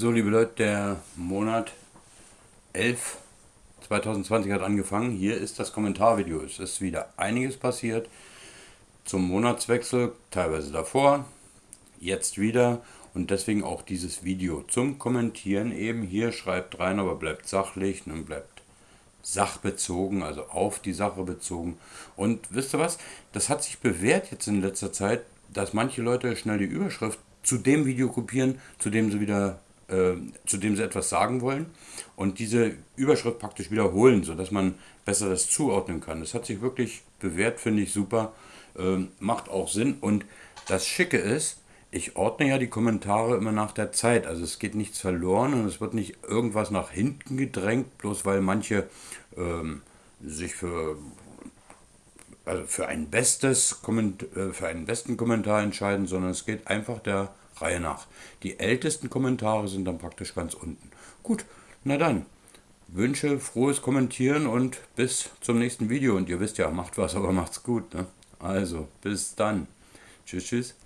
So, liebe Leute, der Monat 11 2020 hat angefangen. Hier ist das Kommentarvideo. Es ist wieder einiges passiert zum Monatswechsel, teilweise davor, jetzt wieder und deswegen auch dieses Video zum Kommentieren eben. Hier schreibt rein, aber bleibt sachlich und bleibt sachbezogen, also auf die Sache bezogen. Und wisst ihr was? Das hat sich bewährt jetzt in letzter Zeit, dass manche Leute schnell die Überschrift zu dem Video kopieren, zu dem sie wieder äh, zu dem sie etwas sagen wollen und diese Überschrift praktisch wiederholen, sodass man besser das zuordnen kann. Das hat sich wirklich bewährt, finde ich super, äh, macht auch Sinn und das Schicke ist, ich ordne ja die Kommentare immer nach der Zeit, also es geht nichts verloren und es wird nicht irgendwas nach hinten gedrängt, bloß weil manche ähm, sich für also für ein bestes äh, für einen besten Kommentar entscheiden, sondern es geht einfach der Reihe nach. Die ältesten Kommentare sind dann praktisch ganz unten. Gut, na dann. Wünsche, frohes Kommentieren und bis zum nächsten Video. Und ihr wisst ja, macht was, aber macht's gut. Ne? Also, bis dann. Tschüss, tschüss.